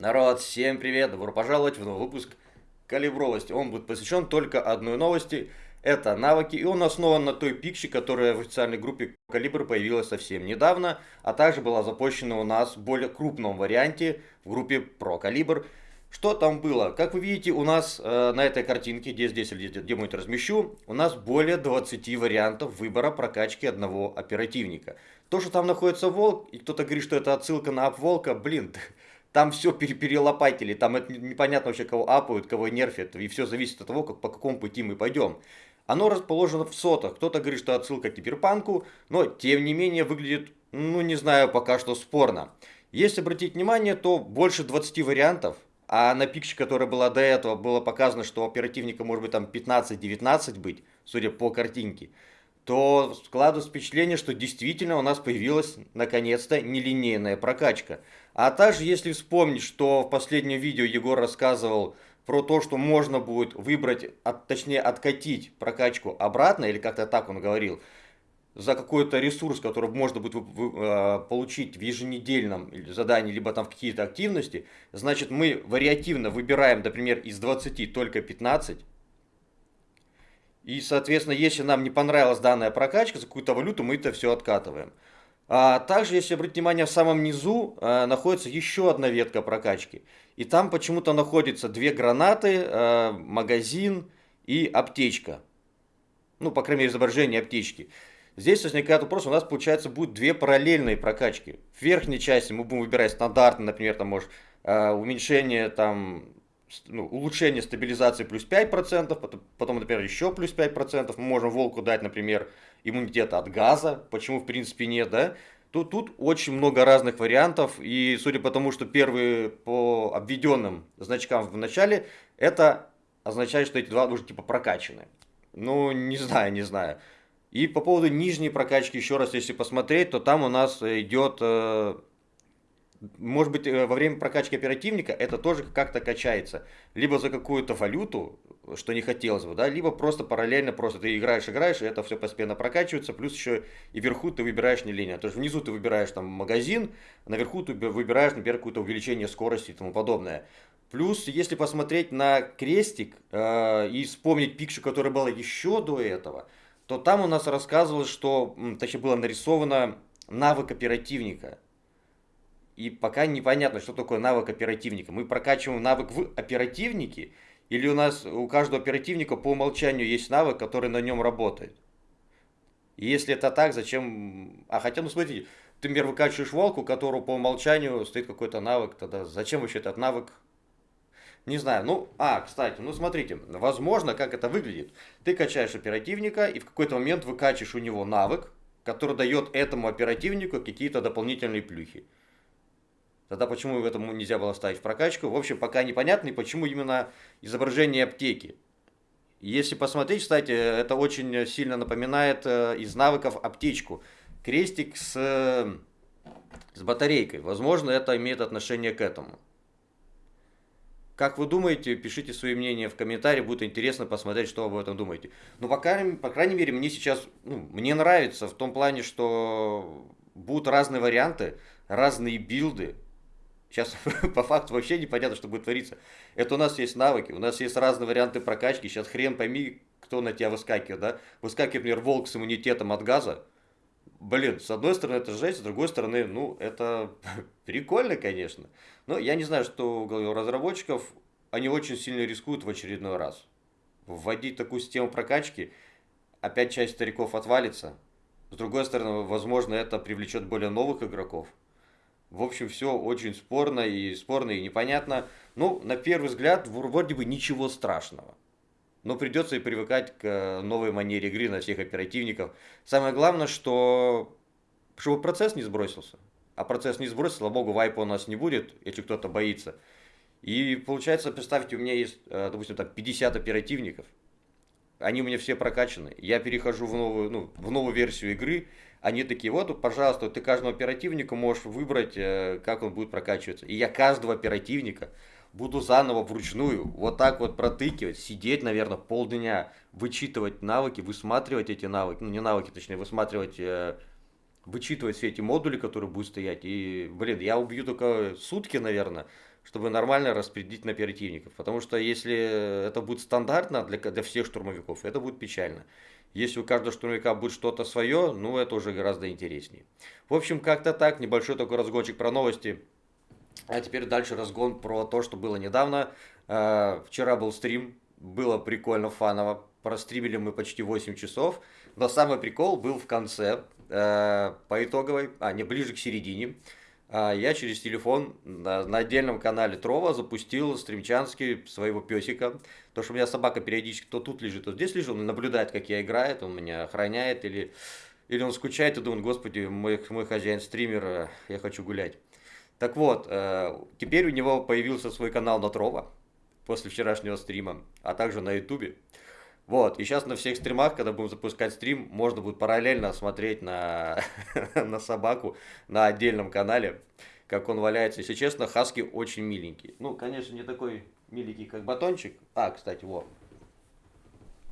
Народ, всем привет! Добро пожаловать в новый выпуск Калибровости. Он будет посвящен только одной новости. Это навыки, и он основан на той пикче, которая в официальной группе Калибр появилась совсем недавно, а также была запущена у нас в более крупном варианте в группе Про Калибр. Что там было? Как вы видите, у нас э, на этой картинке, где здесь или где-нибудь размещу, у нас более 20 вариантов выбора прокачки одного оперативника. То, что там находится волк, и кто-то говорит, что это отсылка на апволка, блин, там все перелопатили, там это непонятно вообще, кого апают, кого нерфят, и все зависит от того, как, по какому пути мы пойдем. Оно расположено в сотах, кто-то говорит, что отсылка к киберпанку, но тем не менее выглядит, ну не знаю, пока что спорно. Если обратить внимание, то больше 20 вариантов, а на пикче, которая была до этого, было показано, что оперативника может быть там 15-19 быть, судя по картинке то складывается впечатление, что действительно у нас появилась наконец-то нелинейная прокачка. А также, если вспомнить, что в последнем видео Егор рассказывал про то, что можно будет выбрать, от, точнее откатить прокачку обратно, или как-то так он говорил, за какой-то ресурс, который можно будет э, получить в еженедельном задании, либо там в какие-то активности, значит мы вариативно выбираем, например, из 20 только 15, и, соответственно, если нам не понравилась данная прокачка за какую-то валюту, мы это все откатываем. А также, если обратить внимание, в самом низу а, находится еще одна ветка прокачки. И там почему-то находятся две гранаты, а, магазин и аптечка. Ну, по крайней мере, изображение аптечки. Здесь возникает вопрос, у нас, получается, будет две параллельные прокачки. В верхней части мы будем выбирать стандартно, например, там, может, а, уменьшение там ну, улучшение стабилизации плюс 5%, потом, потом, например, еще плюс 5%. Мы можем волку дать, например, иммунитет от газа, почему в принципе нет, да? Тут, тут очень много разных вариантов, и судя по тому, что первые по обведенным значкам в начале, это означает, что эти два уже типа прокачаны. Ну, не знаю, не знаю. И по поводу нижней прокачки, еще раз, если посмотреть, то там у нас идет э, может быть, э, во время прокачки оперативника это тоже как-то качается. Либо за какую-то валюту, что не хотелось бы, да, либо просто параллельно, просто ты играешь, играешь, и это все постепенно прокачивается, плюс еще и вверху ты выбираешь не линию. То есть внизу ты выбираешь там магазин, наверху ты выбираешь, например, какое-то увеличение скорости и тому подобное. Плюс, если посмотреть на крестик э, и вспомнить пикчу, которая была еще до этого, то там у нас рассказывалось, что, точнее, было нарисовано навык оперативника. И пока непонятно, что такое навык оперативника. Мы прокачиваем навык в оперативнике, или у нас у каждого оперативника по умолчанию есть навык, который на нем работает. И если это так, зачем... А хотя, ну смотрите, ты, например, выкачиваешь волку, у которого по умолчанию стоит какой-то навык, тогда зачем вообще этот навык? Не знаю, ну, а, кстати, ну смотрите, возможно, как это выглядит. Ты качаешь оперативника, и в какой-то момент выкачиваешь у него навык, который дает этому оперативнику какие-то дополнительные плюхи. Тогда почему в этом нельзя было ставить в прокачку? В общем, пока непонятно, и почему именно изображение аптеки. Если посмотреть, кстати, это очень сильно напоминает э, из навыков аптечку. Крестик с, с батарейкой. Возможно, это имеет отношение к этому. Как вы думаете, пишите свои мнения в комментарии, будет интересно посмотреть, что вы об этом думаете. Но по крайней, по крайней мере, мне сейчас, ну, мне нравится в том плане, что будут разные варианты, разные билды, Сейчас по факту вообще непонятно, что будет твориться. Это у нас есть навыки, у нас есть разные варианты прокачки. Сейчас хрен пойми, кто на тебя выскакивает, да? Выскакивает, например, волк с иммунитетом от газа. Блин, с одной стороны это жесть, с другой стороны, ну, это прикольно, конечно. Но я не знаю, что у разработчиков, они очень сильно рискуют в очередной раз. Вводить такую систему прокачки, опять часть стариков отвалится. С другой стороны, возможно, это привлечет более новых игроков. В общем, все очень спорно и спорно и непонятно. Ну, на первый взгляд, вроде бы ничего страшного. Но придется и привыкать к э, новой манере игры на всех оперативников. Самое главное, что чтобы процесс не сбросился. А процесс не сбросился, слава богу, вайпа у нас не будет, если кто-то боится. И получается, представьте, у меня есть, э, допустим, там 50 оперативников. Они у меня все прокачаны. Я перехожу в новую, ну, в новую версию игры, они такие, вот, пожалуйста, ты каждого оперативника можешь выбрать, э, как он будет прокачиваться. И я каждого оперативника буду заново вручную вот так вот протыкивать, сидеть, наверное, полдня, вычитывать навыки, высматривать эти навыки, ну не навыки, точнее, высматривать, э, вычитывать все эти модули, которые будут стоять. И, блин, я убью только сутки, наверное, чтобы нормально распределить на оперативников. Потому что если это будет стандартно для, для всех штурмовиков, это будет печально. Если у каждого штурмовика будет что-то свое, ну это уже гораздо интереснее. В общем, как-то так, небольшой такой разгончик про новости. А теперь дальше разгон про то, что было недавно. Э, вчера был стрим, было прикольно, фаново. Простримили мы почти 8 часов. Но самый прикол был в конце, по итоговой, а не ближе к середине. А я через телефон на, отдельном канале Трова запустил стримчанский своего песика. То, что у меня собака периодически то тут лежит, то здесь лежит, он наблюдает, как я играю, он меня охраняет, или, или он скучает и думает, господи, мой, мой хозяин стример, э, я хочу гулять. Так вот, э, теперь у него появился свой канал на Трова после вчерашнего стрима, а также на Ютубе. Вот, и сейчас на всех стримах, когда будем запускать стрим, можно будет параллельно смотреть на, на собаку на отдельном канале, как он валяется. Если честно, Хаски очень миленький. Ну, конечно, не такой миленький, как батончик. А, кстати, вот.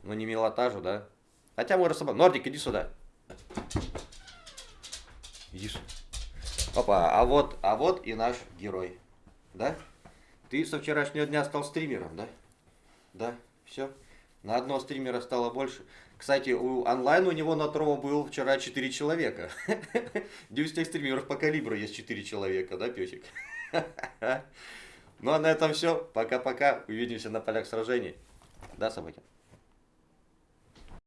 Ну, не милота же, да? Хотя можно собаку. Нордик, иди сюда. Иди сюда. Опа, а вот, а вот и наш герой. Да? Ты со вчерашнего дня стал стримером, да? Да, все. На одного стримера стало больше. Кстати, у онлайн у него на Трово был вчера 4 человека. у всех стримеров по калибру есть 4 человека, да, песик? ну а на этом все. Пока-пока. Увидимся на полях сражений. Да, собаки?